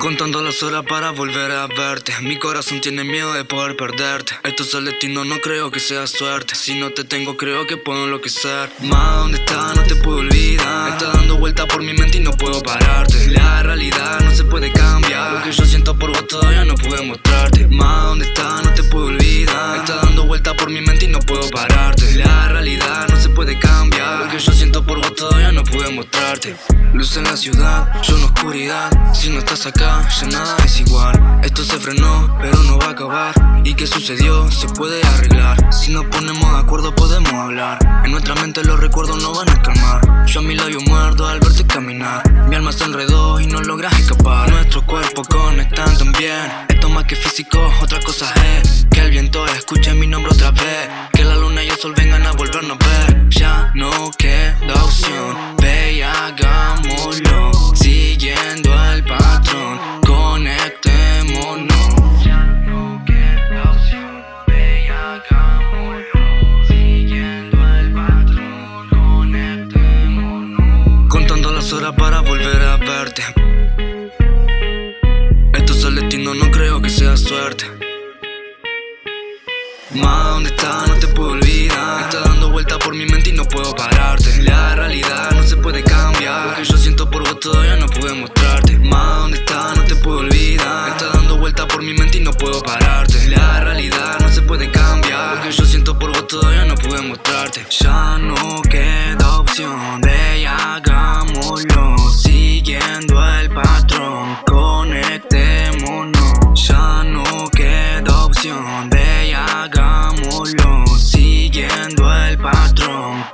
Contando las horas para volver a verte. Mi corazón tiene miedo de poder perderte. Esto es el destino, no creo que sea suerte. Si no te tengo creo que puedo enloquecer. Más ¿dónde está? No te puedo olvidar. Está dando vuelta por mi mente y no puedo pararte. La realidad no se puede cambiar. Lo que yo siento por vos todavía no pude mostrarte. Más ¿dónde está? No te puedo olvidar. Está dando vuelta por mi mente y no puedo pararte mostrarte. Luz en la ciudad, yo en oscuridad. Si no estás acá, ya nada es igual. Esto se frenó, pero no va a acabar. ¿Y qué sucedió? Se puede arreglar. Si nos ponemos de acuerdo podemos hablar. En nuestra mente los recuerdos no van a calmar. Yo a mi labio muerdo al verte caminar. Mi alma se enredó y no logras escapar. Nuestros cuerpos conectan también Esto más que físico, otra cosa es Que el viento escuche mi nombre otra vez. Que la luna y el sol vengan a volvernos a ver. Ya no queda Para volver a verte. Esto es el destino, no creo que sea suerte. Más ¿dónde está? No te puedo olvidar. Está dando vuelta por mi mente y no puedo pararte. La realidad no se puede cambiar. Lo que yo siento por vos todavía no pude mostrarte. Más ¿dónde está? No te puedo olvidar. Está dando vuelta por mi mente y no puedo pararte. La realidad no se puede cambiar. Lo que yo siento por vos todavía no pude mostrarte. Ya no queda opción de hagámoslo Siguiendo el patrón Conectémonos. Ya no queda opción de hagámoslo Siguiendo el patrón